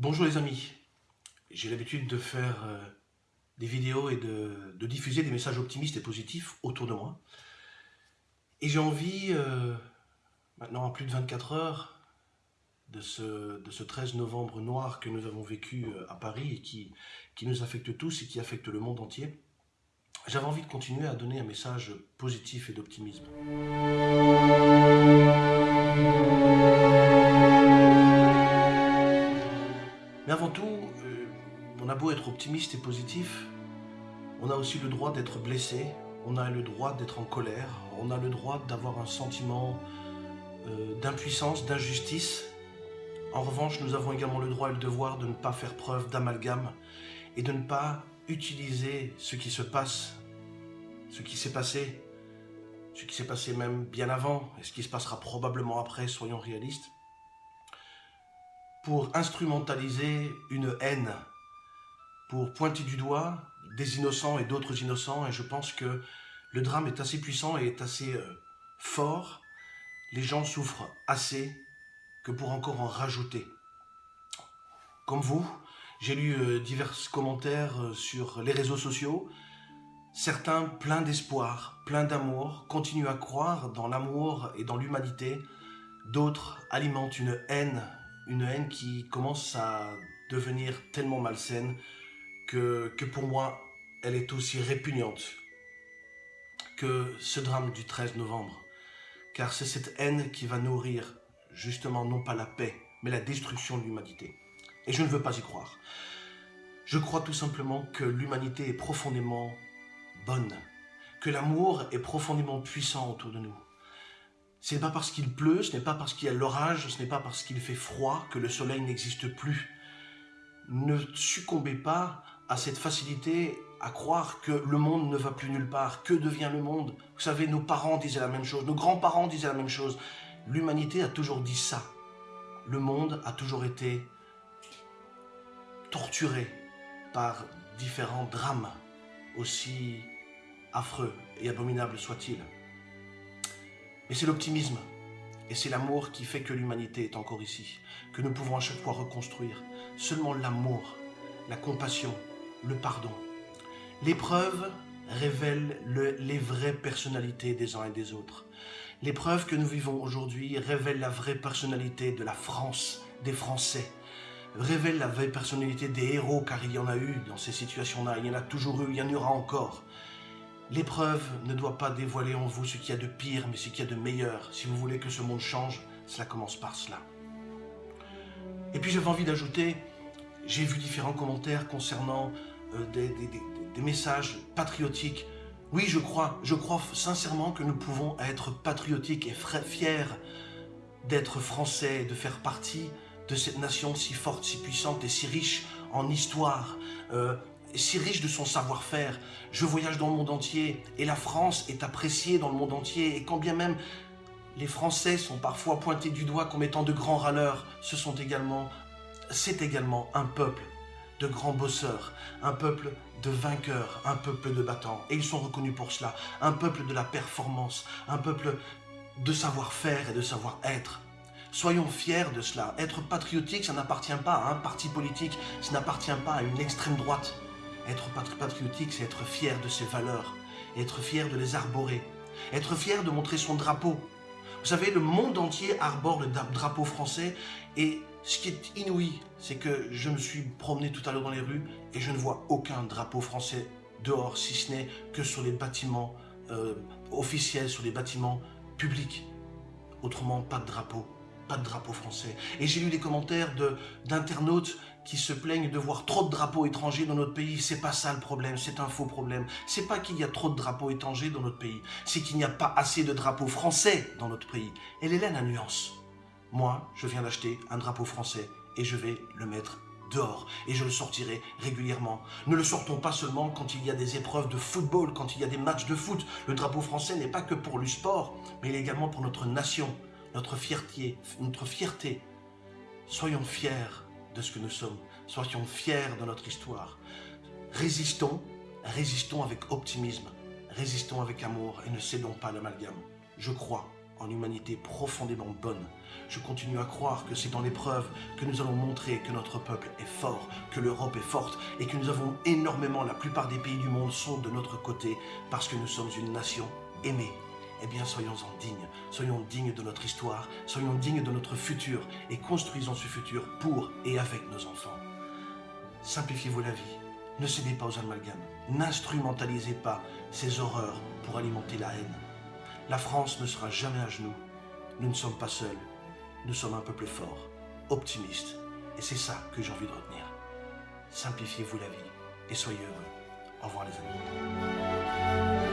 Bonjour les amis, j'ai l'habitude de faire euh, des vidéos et de, diffuser des messages optimistes et positifs autour de moi. Et j'ai envie, euh, maintenant à plus de 24 heures, de ce, de ce 13 novembre noir que nous avons vécu euh, à Paris et qui nous affecte tous et qui affecte le monde entier, j'avais envie de continuer à donner un message positif et d'optimisme. On a beau être optimiste et positif, on a aussi le droit d'être blessé, on a le droit d'être en colère, on a le droit d'avoir un sentiment euh, d'impuissance, d'injustice. En revanche, nous avons également le droit et le devoir de ne pas faire preuve d'amalgame et de ne pas utiliser ce qui se passe, ce qui s'est passé, ce qui s'est passé même bien avant et ce qui se passera probablement après, soyons réalistes, pour instrumentaliser une haine, pour pointer du doigt des innocents et d'autres innocents. Et je pense que le drame est assez puissant et est assez euh, fort. Les gens souffrent assez que pour encore en rajouter. Comme vous, j'ai lu euh, divers commentaires euh, sur les réseaux sociaux. Certains, pleins d'espoir, pleins d'amour, continuent à croire dans l'amour et dans l'humanité. D'autres alimentent une haine une haine qui commence à devenir tellement malsaine que, pour moi, elle est aussi répugnante que ce drame du 13 novembre. Car c'est cette haine qui va nourrir justement non pas la paix, mais la destruction de l'humanité. Et je ne veux pas y croire. Je crois tout simplement que l'humanité est profondément bonne, que l'amour est profondément puissant autour de nous, ce n'est pas parce qu'il pleut, ce n'est pas parce qu'il y a l'orage, ce n'est pas parce qu'il fait froid que le soleil n'existe plus. Ne succombez pas à cette facilité à croire que le monde ne va plus nulle part. Que devient le monde Vous savez, nos parents disaient la même chose, nos grands-parents disaient la même chose. L'humanité a toujours dit ça. Le monde a toujours été torturé par différents drames, aussi affreux et abominables soient-ils. Mais c'est l'optimisme et c'est l'amour qui fait que l'humanité est encore ici, que nous pouvons à chaque fois reconstruire. Seulement l'amour, la compassion, le pardon. L'épreuve révèle les vraies personnalités des uns et des autres. L'épreuve que nous vivons aujourd'hui révèle la vraie personnalité de la France, des Français, révèle la vraie personnalité des héros, car il y en a eu dans ces situations-là, il y en a toujours eu, il y en aura encore. L'épreuve ne doit pas dévoiler en vous ce qu'il y a de pire, mais ce qu'il y a de meilleur. Si vous voulez que ce monde change, cela commence par cela. Et puis j'avais envie d'ajouter, j'ai vu différents commentaires concernant euh, des, messages patriotiques. Oui, je crois, je crois sincèrement que nous pouvons être patriotiques et fiers d'être français, de faire partie de cette nation si forte, si puissante et si riche en histoire, euh, si riche de son savoir-faire. Je voyage dans le monde entier et la France est appréciée dans le monde entier. Et quand bien même les Français sont parfois pointés du doigt comme étant de grands râleurs, ce sont également, c'est également un peuple de grands bosseurs, un peuple de vainqueurs, un peuple de battants. Et ils sont reconnus pour cela. Un peuple de la performance, un peuple de savoir-faire et de savoir-être. Soyons fiers de cela. Être patriotique, ça n'appartient pas à un parti politique, ça n'appartient pas à une extrême droite. Être patriotique, c'est être fier de ses valeurs, être fier de les arborer, être fier de montrer son drapeau. Vous savez, le monde entier arbore le drapeau français et ce qui est inouï, c'est que je me suis promené tout à l'heure dans les rues et je ne vois aucun drapeau français dehors, si ce n'est que sur les bâtiments euh, officiels, sur les bâtiments publics. Autrement, pas de drapeau pas de drapeau français. Et j'ai lu des commentaires d'internautes qui se plaignent de voir trop de drapeaux étrangers dans notre pays. C'est pas ça le problème, c'est un faux problème. C'est pas qu'il y a trop de drapeaux étrangers dans notre pays, c'est qu'il n'y a pas assez de drapeaux français dans notre pays. Elle est là la nuance. Moi, je viens d'acheter un drapeau français et je vais le mettre dehors et je le sortirai régulièrement. Ne le sortons pas seulement quand il y a des épreuves de football, quand il y a des matchs de foot. Le drapeau français n'est pas que pour le sport, mais il est également pour notre nation notre fierté, notre fierté. Soyons fiers de ce que nous sommes. Soyons fiers de notre histoire. Résistons, résistons avec optimisme. Résistons avec amour et ne cédons pas l'amalgame. Je crois en humanité profondément bonne. Je continue à croire que c'est dans l'épreuve que nous allons montrer que notre peuple est fort, que l'Europe est forte et que nous avons énormément, la plupart des pays du monde sont de notre côté parce que nous sommes une nation aimée. Eh bien, soyons-en dignes, soyons dignes de notre histoire, soyons dignes de notre futur et construisons ce futur pour et avec nos enfants. Simplifiez-vous la vie, ne cédez pas aux amalgames, n'instrumentalisez pas ces horreurs pour alimenter la haine. La France ne sera jamais à genoux. Nous ne sommes pas seuls. Nous sommes un peuple fort, optimiste. Et c'est ça que j'ai envie de retenir. Simplifiez-vous la vie et soyez heureux. Au revoir les amis.